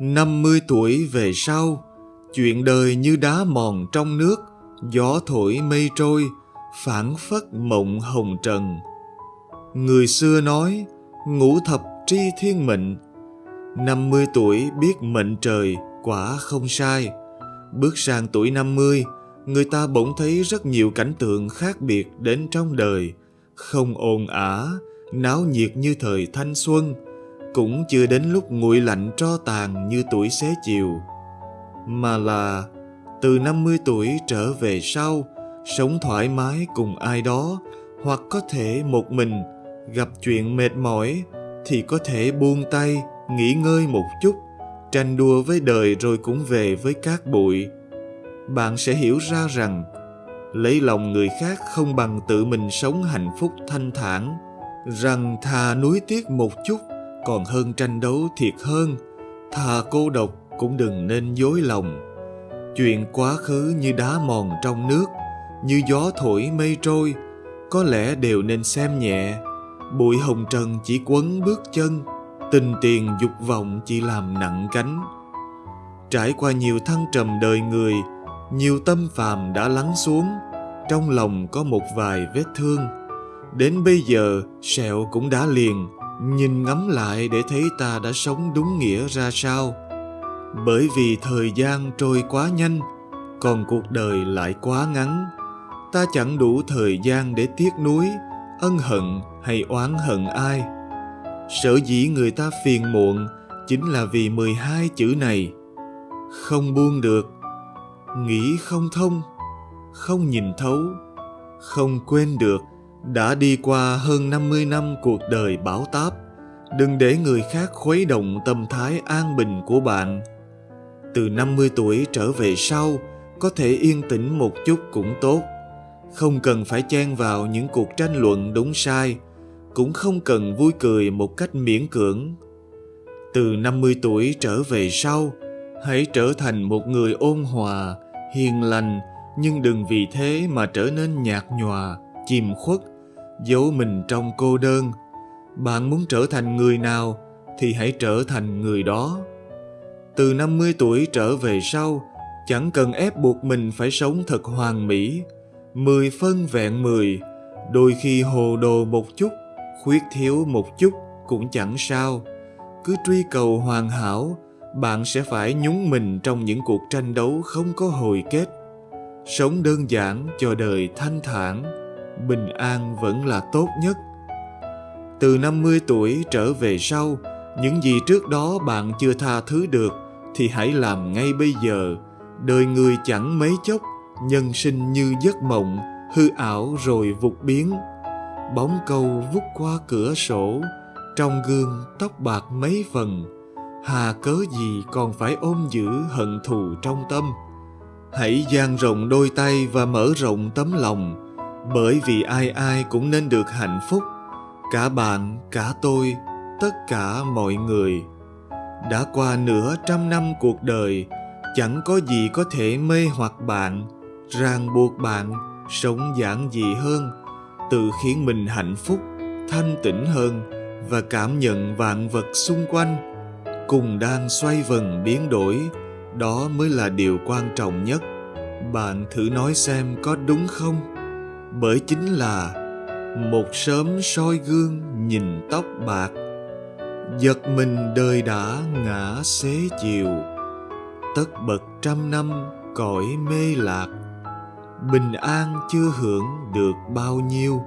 50 tuổi về sau, chuyện đời như đá mòn trong nước, gió thổi mây trôi, phản phất mộng hồng trần. Người xưa nói, ngũ thập tri thiên mệnh. 50 tuổi biết mệnh trời, quả không sai. Bước sang tuổi 50, người ta bỗng thấy rất nhiều cảnh tượng khác biệt đến trong đời, không ồn ả, náo nhiệt như thời thanh xuân, cũng chưa đến lúc nguội lạnh tro tàn như tuổi xế chiều, mà là từ 50 tuổi trở về sau, sống thoải mái cùng ai đó, hoặc có thể một mình, gặp chuyện mệt mỏi thì có thể buông tay, nghỉ ngơi một chút, tranh đua với đời rồi cũng về với cát bụi. Bạn sẽ hiểu ra rằng lấy lòng người khác không bằng tự mình sống hạnh phúc thanh thản, rằng thà nuối tiếc một chút còn hơn tranh đấu thiệt hơn, thà cô độc cũng đừng nên dối lòng. Chuyện quá khứ như đá mòn trong nước, như gió thổi mây trôi, có lẽ đều nên xem nhẹ. Bụi hồng trần chỉ quấn bước chân, tình tiền dục vọng chỉ làm nặng cánh. Trải qua nhiều thăng trầm đời người, nhiều tâm phàm đã lắng xuống, trong lòng có một vài vết thương. Đến bây giờ, sẹo cũng đã liền, nhìn ngắm lại để thấy ta đã sống đúng nghĩa ra sao. Bởi vì thời gian trôi quá nhanh, còn cuộc đời lại quá ngắn. Ta chẳng đủ thời gian để tiếc nuối, ân hận hay oán hận ai. Sở dĩ người ta phiền muộn chính là vì 12 chữ này. Không buông được, nghĩ không thông, không nhìn thấu, không quên được đã đi qua hơn 50 năm cuộc đời bão táp. Đừng để người khác khuấy động tâm thái an bình của bạn. Từ 50 tuổi trở về sau, có thể yên tĩnh một chút cũng tốt. Không cần phải chen vào những cuộc tranh luận đúng sai, cũng không cần vui cười một cách miễn cưỡng. Từ 50 tuổi trở về sau, hãy trở thành một người ôn hòa, hiền lành, nhưng đừng vì thế mà trở nên nhạt nhòa, chìm khuất, giấu mình trong cô đơn. Bạn muốn trở thành người nào thì hãy trở thành người đó. Từ 50 tuổi trở về sau, chẳng cần ép buộc mình phải sống thật hoàn mỹ. Mười phân vẹn mười, đôi khi hồ đồ một chút, khuyết thiếu một chút cũng chẳng sao. Cứ truy cầu hoàn hảo, bạn sẽ phải nhúng mình trong những cuộc tranh đấu không có hồi kết. Sống đơn giản cho đời thanh thản, bình an vẫn là tốt nhất. Từ 50 tuổi trở về sau, những gì trước đó bạn chưa tha thứ được thì hãy làm ngay bây giờ. Đời người chẳng mấy chốc, nhân sinh như giấc mộng, hư ảo rồi vụt biến. Bóng câu vút qua cửa sổ, trong gương tóc bạc mấy phần. Hà cớ gì còn phải ôm giữ hận thù trong tâm. Hãy dang rộng đôi tay và mở rộng tấm lòng, bởi vì ai ai cũng nên được hạnh phúc. Cả bạn, cả tôi, tất cả mọi người. Đã qua nửa trăm năm cuộc đời, chẳng có gì có thể mê hoặc bạn, ràng buộc bạn sống giản dị hơn, tự khiến mình hạnh phúc, thanh tĩnh hơn và cảm nhận vạn vật xung quanh. Cùng đang xoay vần biến đổi, đó mới là điều quan trọng nhất. Bạn thử nói xem có đúng không? Bởi chính là một sớm soi gương nhìn tóc bạc, giật mình đời đã ngã xế chiều. Tất bật trăm năm cõi mê lạc, bình an chưa hưởng được bao nhiêu.